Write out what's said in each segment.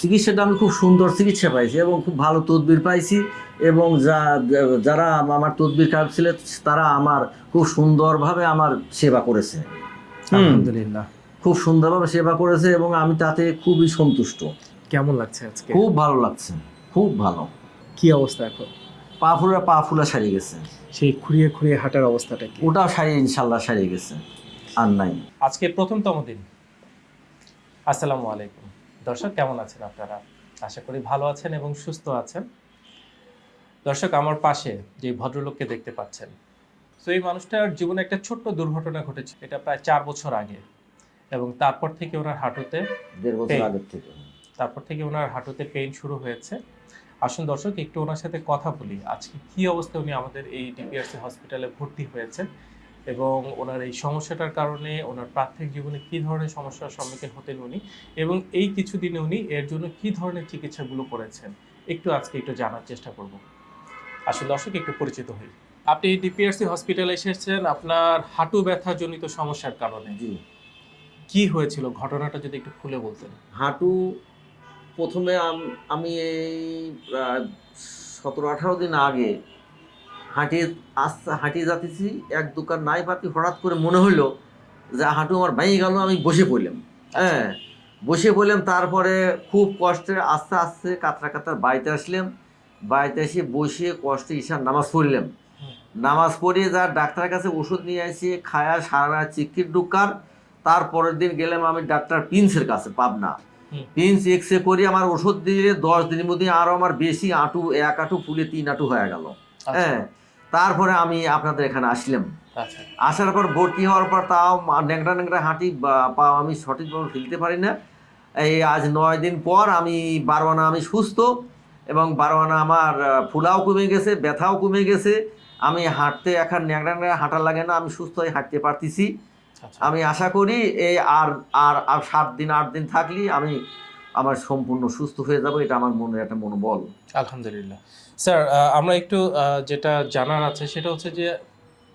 চিকিৎসাটা আমি খুব সুন্দর চিকিৎসা পাইছি এবং খুব ভালো তদবির পাইছি এবং যা যারা আমার তদবির খারাপ ছিল তারা আমার খুব সুন্দরভাবে আমার সেবা করেছে। আলহামদুলিল্লাহ। খুব সুন্দরভাবে সেবা করেছে এবং আমি তাতে খুবই সন্তুষ্ট। কেমন লাগছে আজকে? খুব ভালো লাগছে খুব ভালো। কি অবস্থা এখন? পা ফুলা পা ফুলা সারিয়ে গেছে। সেই খুঁড়িয়ে খুঁড়িয়ে হাঁটার অবস্থাটা কি? ওটাও সারিয়ে ইনশাল্লাহ সারিয়ে গেছে আর নাই। আজকে প্রথমতম দিন। আসসালামু আলাইকুম। দর্শক কেমন আছেন আপনারা? আশা করি ভালো আছেন এবং সুস্থ আছেন। দর্শক আমার পাশে যে ভদ্রলোককে দেখতে পাচ্ছেন তো এই মানুষটার জীবনে একটা ছোট্ট দুর্ঘটনা ঘটেছে। এটা প্রায় চার বছর আগে এবং তারপর থেকে ওনার হাঁটুতে দেড় বছর আগের থেকে। তারপর থেকে ওনার হাঁটুতে পেইন শুরু হয়েছে। আসুন দর্শক একটু ওনার সাথে কথা বলি। আজকে কি অবস্থায় উনি আমাদের এই ডিপিআরসি হসপিটালে ভর্তি হয়েছেন? এবং ওনার এই সমস্যাটার কারণে ওনার প্রাথমিক জীবনে কি ধরনের সমস্যার সম্মুখীন হতেন উনি এবং এই কিছুদিনে উনি এর জন্য কি ধরনের চিকিৎসাগুলো করেছেন? একটু আজকে একটু জানার চেষ্টা করব। আসলে দর্শক একটু পরিচিত হই। আপনি ডিপিআরসি হসপিটালে এসেছেন আপনার হাঁটু ব্যথা জনিত সমস্যার কারণে। জি। কি হয়েছিল? ঘটনাটা যদি একটু খুলে বলতেন। হাঁটু প্রথমে আমি এই সতেরো আঠারো দিন আগে হাঁটি আস্তে হাঁটিয়ে যাতেছি এক দোকান নাই পাতি হঠাৎ করে মনে হইল যে হাঁটু আমার ভেঙে গেল আমি বসে পড়লাম। হ্যাঁ বসে পড়লাম তারপরে খুব কষ্টে আস্তে আস্তে কাতরা কাতরা বাড়িতে আসলাম। বাড়িতে এসে বসে কষ্টে ঈশান নামাজ পড়লাম। নামাজ পড়ে যা ডাক্তারের কাছে ওষুধ নিয়ে আসি খায়া সারা চিকির ডুকার তারপরের দিন গেলাম আমি ডাক্তার প্রিন্সের কাছে পাবনা। প্রিন্স এক্স রে করি আমার ওষুধ দিয়ে দশ দিনের মধ্যে আরও আমার বেশি আঁটু এক আঁটু ফুলে তিন আঁটু হয়ে গেল। আচ্ছা। হ্যাঁ তারপরে আমি আপনাদের এখানে আসলাম। আচ্ছা। আসার পর ভর্তি হওয়ার পর তাও ন্যাংরা ন্যাংরা হাঁটি বা- পা আমি সঠিকভাবে ফেলতে পারি না। এই আজ নয় দিন পর আমি বারোয়ানা আমি সুস্থ এবং বারোয়ানা আমার ফুলাও কমে গেছে ব্যথাও কমে গেছে। আমি হাঁটতে এখন ন্যাংরা ন্যাংরা হাঁটা লাগে না আমি সুস্থ হয়ে হাঁটতে পারতেছি। আচ্ছা। আমি আশা করি এই আর আর আর সাত দিন আট দিন থাকলে আমি আমার সম্পূর্ণ সুস্থ হয়ে যাব এটা আমার মনের একটা মনোবল। আলহামদুলিল্লাহ। স্যার আহ, আমরা একটু আহ, যেটা জানার আছে সেটা হচ্ছে যে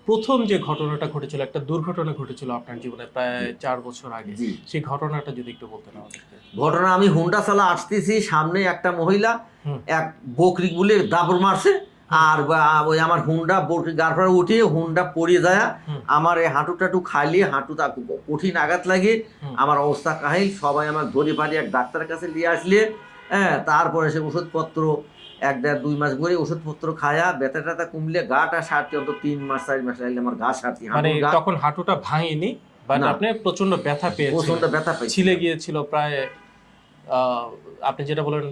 প্রথম যে ঘটনাটা ঘটেছিল একটা দুর্ঘটনা ঘটেছিল আপনার জীবনে প্রায় চার বছর আগে। সেই ঘটনাটা যদি একটু বলতেন আমাদেরকে। ঘটনা আমি হুন্ডা চালা আসতেছি সামনে একটা মহিলা এক বকরি গুলে দাপড় মারছে আর ওই আমার হুন্ডা বকরি গাড়ফাড়া উঠিয়ে হুন্ডা পড়িয়ে যায়। আমার এই হাঁটু টাটু খাইলে হাঁটুটা খুব কঠিন আঘাত লাগে আমার অবস্থা কাহিল। সবাই আমার ধরে পারি এক ডাক্তারের কাছে নিয়ে আসলে হ্যাঁ তারপরে সে ওষুধপত্র এক দেড় দুই মাস করে ওষুধপত্র খায়া ব্যথা ট্যাথা কমলে গাটা সারতে অন্তত তিন মাস চার মাস লাগলে আমার গা সারতে মানে তখন হাঁটুটা ভাঙেনি বাট আপনি প্রচণ্ড ব্যথা পেয়েছিলেন প্রচণ্ড ব্যথা পাইছি ছিলে গিয়েছিল প্রায় আপনি যেটা বলেন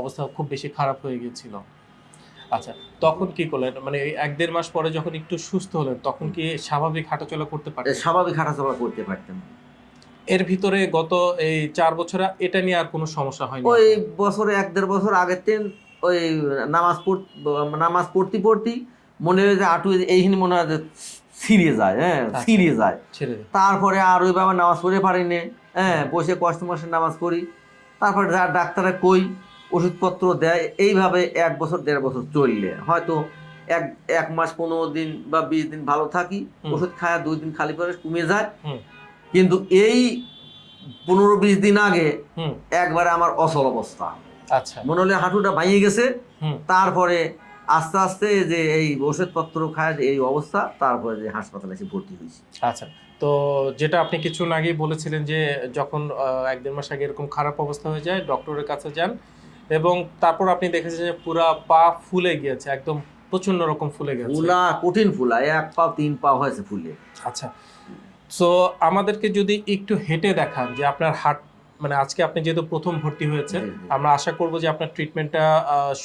অবস্থা খুব বেশি খারাপ হয়ে গিয়েছিল। আচ্ছা তখন কি করলেন? মানে এক দেড় মাস পরে যখন একটু সুস্থ হলেন তখন কি স্বাভাবিক হাঁটাচলা করতে পারতেন? স্বাভাবিক হাঁটাচলা করতে পারতেন এর ভিতরে গত এই চার বছরে এটা নিয়ে আর কোনো সমস্যা হয়নি? ওই? বছরে এক দেড় বছর আগের দিন ওই নামাজ পড় নামাজ পড়তে পড়তে মনে হয় যে আটু এইখানে মনে হয় যে ছিঁড়ে যায় হ্যাঁ আচ্ছা। ছিঁড়ে যায়। তারপরে আর ওইভাবে নামাজ পড়ে পারিনি হ্যাঁ বসে কষ্ট মশে নামাজ পড়ি। তারপরে যা ডাক্তারে কই ওষুধপত্র দেয় এইভাবে এক বছর দেড় বছর চললে। হয়তো এক এক মাস পনেরো দিন বা বিশ দিন ভালো থাকি ওষুধ খায় দুই দিন খালি পরে কমে যায়। কিন্তু এই পনেরো বিশ দিন আগে একবারে আমার অচল অবস্থা। মনে হলে হাঁটুটা ভাঙিয়ে গেছে। তারপরে আস্তে আস্তে যে এই ওষুধপত্র খায় এই অবস্থা তারপরে যে হাসপাতালে এসে ভর্তি হয়েছি। আচ্ছা। তো যেটা আপনি কিছুক্ষণ আগেই বলেছিলেন যে যখন এক দেড় মাস আগে এরকম খারাপ অবস্থা হয়ে যায় ডক্টরের কাছে যান এবং তারপর আপনি দেখেছেন যে পুরা পা ফুলে গিয়েছে একদম প্রচণ্ড রকম ফুলে গেছে। ফুলা কঠিন ফুলা এক পা তিন পা হয়েছে ফুলে। আচ্ছা। সো আমাদেরকে যদি একটু হেঁটে দেখান যে আপনার হাট মানে আজকে আপনি যেহেতু প্রথম ভর্তি হয়েছে। আমরা আশা করব যে আপনার ট্রিটমেন্টটা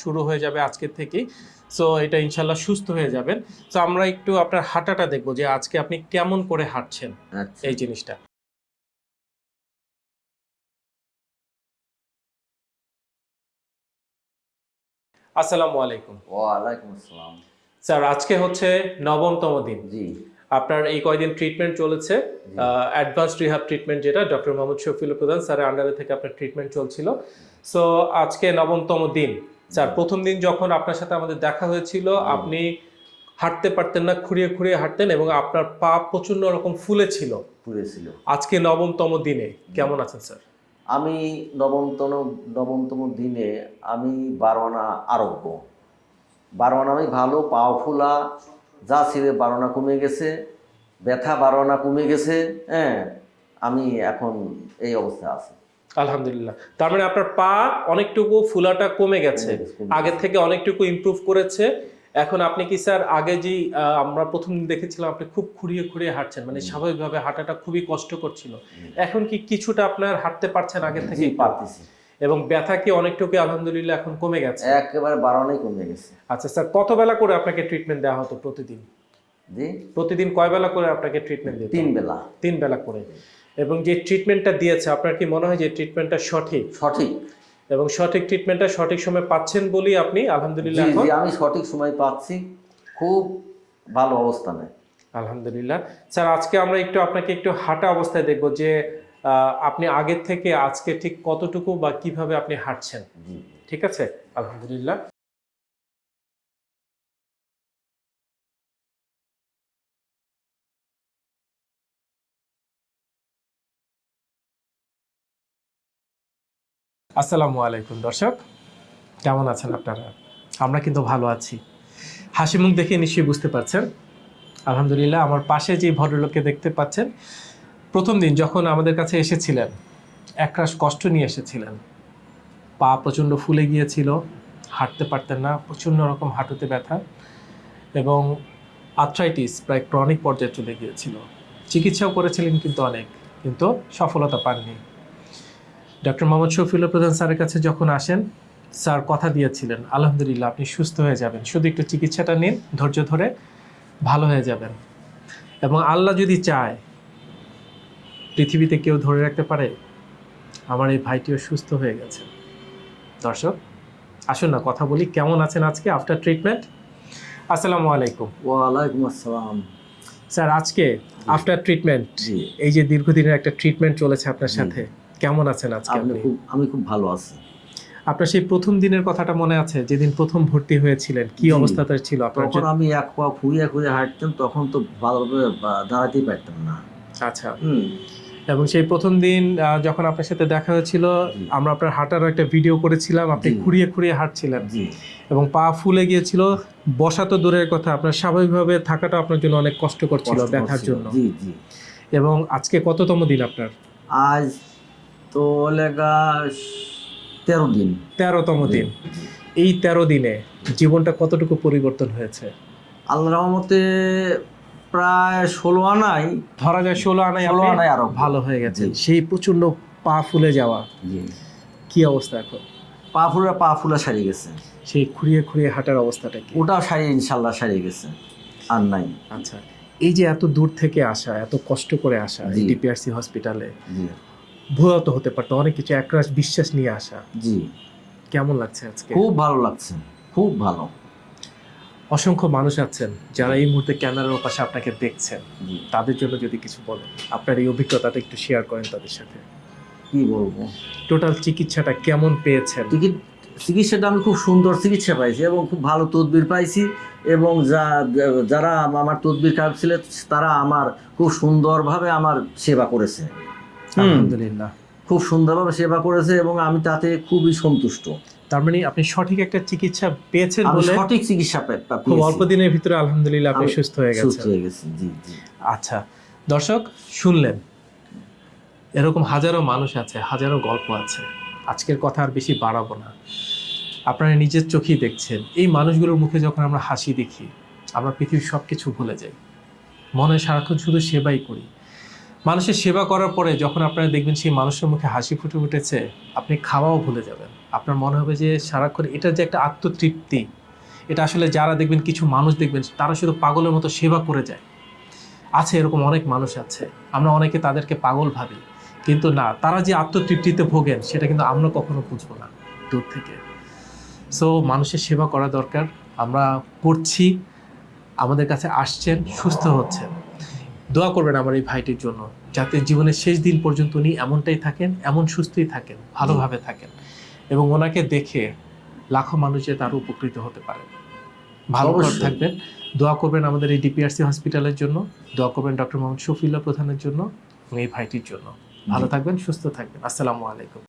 শুরু হয়ে যাবে আজকের থেকেই। সো এটা ইনশাল্লাহ সুস্থ হয়ে যাবেন। তো আমরা একটু আপনার হাঁটাটা দেখব যে আজকে আপনি কেমন করে হাঁটছেন আচ্ছা। এই জিনিসটা। আসসালামু আলাইকুম। ওয়া আলাইকুম আসসালাম। স্যার আজকে হচ্ছে নবমতম দিন। জি। আপনার এই কয়দিন ট্রিটমেন্ট চলেছে অ্যাডভান্স রিহাব ট্রিটমেন্ট যেটা ডক্টর মোহাম্মদ শফিল প্রধান স্যারের আন্ডারে থেকে আপনার ট্রিটমেন্ট চলছিল। সো আজকে নবমতম দিন। স্যার প্রথম দিন যখন আপনার সাথে আমাদের দেখা হয়েছিল আপনি হাঁটতে পারতেন না খুঁড়িয়ে খুঁড়িয়ে হাঁটতেন এবং আপনার পা প্রচণ্ড রকম ফুলে ছিল। পুড়েছিল আজকে নবমতম দিনে কেমন আছেন স্যার? আমি নবমতম নবমতম দিনে আমি বারোয়ানা আরোগ্য। বারোয়ানা আমি ভালো পাও ফুলা যা ছিল বারোয়ানা কমে গেছে ব্যথা বারোয়ানা কমে গেছে হ্যাঁ আমি এখন এই অবস্থায় আছি। আলহামদুলিল্লাহ। তার মানে আপনার পা অনেকটুকু ফুলাটা কমে গেছে। আগের থেকে অনেকটুকু ইমপ্রুভ করেছে। এখন আপনি কি স্যার আগে যে আহ, আমরা প্রথম দেখেছিলাম আপনি খুব খুঁড়িয়ে খুঁড়িয়ে হাঁটছেন। মানে স্বাভাবিকভাবে হাঁটাটা খুবই কষ্ট করছিল এখন কি কিছুটা আপনার হাঁটতে পারছেন আগের থেকে? পারতেছি। এবং ব্যথা কি অনেকটুকু আলহামদুলিল্লাহ এখন কমে গেছে? একেবারে বারোয়ানাই কমে গেছে। আচ্ছা স্যার কত বেলা করে আপনাকে ট্রিটমেন্ট দেওয়া হতো প্রতিদিন? জি? প্রতিদিন কয় বেলা করে আপনাকে ট্রিটমেন্ট দিত তিন বেলা তিন বেলা করে। এবং যে ট্রিটমেন্টটা দিয়েছে আপনার কি মনে হয় যে ট্রিটমেন্টটা সঠিক? সঠিক। এবং সঠিক ট্রিটমেন্টটা সঠিক সময় পাচ্ছেন বলেই আপনি আলহামদুলিল্লাহ এখন? জি আমি সঠিক সময় পাচ্ছি। খুব ভালো অবস্থানে আলহামদুলিল্লাহ। স্যার আজকে আমরা একটু আপনাকে একটু হাঁটা অবস্থায় দেখব যে আপনি আগের থেকে আজকে ঠিক কতটুকু বা কীভাবে আপনি হাঁটছেন? ঠিক আছে? আলহামদুলিল্লাহ। আসসালামু আলাইকুম দর্শক। কেমন আছেন আপনারা? আমরা কিন্তু ভালো আছি। হাসি মুখ দেখে নিশ্চয়ই বুঝতে পারছেন। আলহামদুলিল্লাহ আমার পাশে যে ভদ্রলোককে দেখতে পাচ্ছেন প্রথম দিন যখন আমাদের কাছে এসেছিলেন, একরাশ কষ্ট নিয়ে এসেছিলেন। পা প্রচণ্ড ফুলে গিয়েছিল, হাঁটতে পারতেন না, প্রচণ্ড রকম হাঁটুতে ব্যথা এবং আর্থ্রাইটিস প্রায় ক্রনিক পর্যায়ে চলে গিয়েছিল। চিকিৎসাও করেছিলেন কিন্তু অনেক, কিন্তু সফলতা পাননি। ডক্টর মোহাম্মদ শফিউল্লাহ প্রধান স্যারের কাছে যখন আসেন, স্যার কথা দিয়েছিলেন, আলহামদুলিল্লাহ, আপনি সুস্থ হয়ে যাবেন। শুধু একটু চিকিৎসাটা নিন, ধৈর্য ধরে ভালো হয়ে যাবেন। এবং আল্লাহ যদি চায় পৃথিবীতে কেউ ধরে রাখতে পারে? আমার এই ভাইটিও সুস্থ হয়ে গেছে। দর্শক আসুন না কথা বলি কেমন আছেন আজকে আফটার ট্রিটমেন্ট আসসালামু আলাইকুম। ওয়ালাইকুম আসসালাম। স্যার আজকে আফটার ট্রিটমেন্ট জি। এই যে দীর্ঘদিনের একটা ট্রিটমেন্ট চলেছে আপনার সাথে কেমন আছেন আজকে আপনি? খুব আমি খুব ভালো আছি। আপনার সেই প্রথম দিনের কথাটা মনে আছে যেদিন প্রথম ভর্তি হয়েছিলেন কি। অবস্থাতে ছিল আপনার তখন আমি এক পা খুঁড়িয়ে খুঁড়িয়ে হাঁটতাম তখন তো ভালোভাবে দাঁড়াতেই পারতাম না। আচ্ছা। এবং সেই প্রথম দিন যখন আপনার সাথে দেখা হয়েছিল আমরা আপনার হাঁটারও একটা ভিডিও করেছিলাম আপনি। খুঁড়িয়ে খুঁড়িয়ে হাঁটছিলেন। জি। এবং পা ফুলে গিয়েছিল বসা তো দূরের কথা আপনার স্বাভাবিকভাবে থাকাটা আপনার জন্য অনেক কষ্ট ব্যথার হচ্ছিল। জন্য। জি জি। এবং আজকে কততম দিন আপনার? আজ তো লেগা তেরো দিন। তেরোতম দিন। এই তেরো দিনে জীবনটা কতটুকু পরিবর্তন হয়েছে? আল্লাহ রহমতে প্রায় ষোলো আনাই। ধরা যায় ষোলো আনায় ষোলো আনাই আরও ভালো হয়ে গেছে। সেই প্রচণ্ড পা ফুলে যাওয়া। কি অবস্থা এখন? পা ফুলা পা ফুলা সারিয়ে গেছে। সেই খুঁড়িয়ে খুঁড়িয়ে হাঁটার অবস্থাটা কি? ওটাও সারিয়ে ইনশাল্লাহ সারিয়ে গেছে। আর নাই। আচ্ছা এই যে এত দূর থেকে আসা এত কষ্ট করে আসা। ডিপিআরসি হসপিটালে জি। ভুয়া হতে পারতো অনেক কিছু একরাশ বিশ্বাস নিয়ে আসা। জি। কেমন লাগছে আজকে? খুব ভালো লাগছে। খুব ভালো। অসংখ্য মানুষ আছেন যারা এই মুহূর্তে ক্যামেরার পাশে আপনাকে দেখছেন। তাদের জন্য যদি কিছু বলেন আপনার এই অভিজ্ঞতাটা একটু শেয়ার করেন তাদের সাথে। কি বলব? টোটাল চিকিৎসাটা কেমন পেয়েছেন? চিকিৎসাটা আমি খুব সুন্দর চিকিৎসা পাইছি এবং খুব ভালো তদবির পাইছি এবং যা যারা আমার তদবির কাজ ছিল তারা আমার খুব সুন্দরভাবে আমার সেবা করেছে। আলহামদুলিল্লাহ। খুব সুন্দরভাবে সেবা করেছে এবং আমি তাতে খুবই সন্তুষ্ট। তার মানে আপনি সঠিক একটা চিকিৎসা পেয়েছেন বলে সঠিক চিকিৎসা খুব অল্প দিনের ভিতরে আলহামদুলিল্লাহ আপনি সুস্থ হয়ে সুস্থ গেছেন। হয়ে গেছি জি জি। আচ্ছা দর্শক শুনলেন। এরকম হাজারো মানুষ আছে হাজারো গল্প আছে। আজকের কথা আর বেশি বাড়াবো না। আপনারা নিজের চোখেই দেখছেন। এই মানুষগুলোর মুখে যখন আমরা হাসি দেখি আমরা পৃথিবীর সব কিছু ভুলে যাই। মনে সারাক্ষণ শুধু সেবাই করি। মানুষের সেবা করার পরে যখন আপনারা দেখবেন সেই মানুষের মুখে হাসি ফুটে উঠেছে, আপনি খাওয়াও ভুলে যাবেন। আপনার মনে হবে যে সারাক্ষণ এটা যে একটা আত্মতৃপ্তি, এটা আসলে যারা দেখবেন কিছু মানুষ দেখবেন, তারা শুধু পাগলের মতো সেবা করে যায়। আছে এরকম অনেক মানুষ আছে, আমরা অনেকে তাদেরকে পাগল ভাবি, কিন্তু না, তারা যে আত্মতৃপ্তিতে ভোগেন, সেটা কিন্তু আমরা কখনো বুঝব না দূর থেকে। সো মানুষের সেবা করা দরকার, আমরা করছি আমাদের কাছে আসছেন, সুস্থ হচ্ছেন। দোয়া করবেন আমার এই ভাইটির জন্য যাতে জীবনের শেষ দিন পর্যন্ত উনি এমনটাই থাকেন এমন সুস্থই থাকেন ভালোভাবে থাকেন এবং ওনাকে দেখে লাখো মানুষ তার উপকৃত হতে পারে। ভালো থাকবেন। দোয়া করবেন আমাদের এই ডিপিআরসি হসপিটালের জন্য দোয়া করবেন ডক্টর মোহাম্মদ শফিউল্লাহ প্রধানের জন্য এবং এই ভাইটির জন্য। ভালো থাকবেন সুস্থ থাকবেন। আসসালামু আলাইকুম।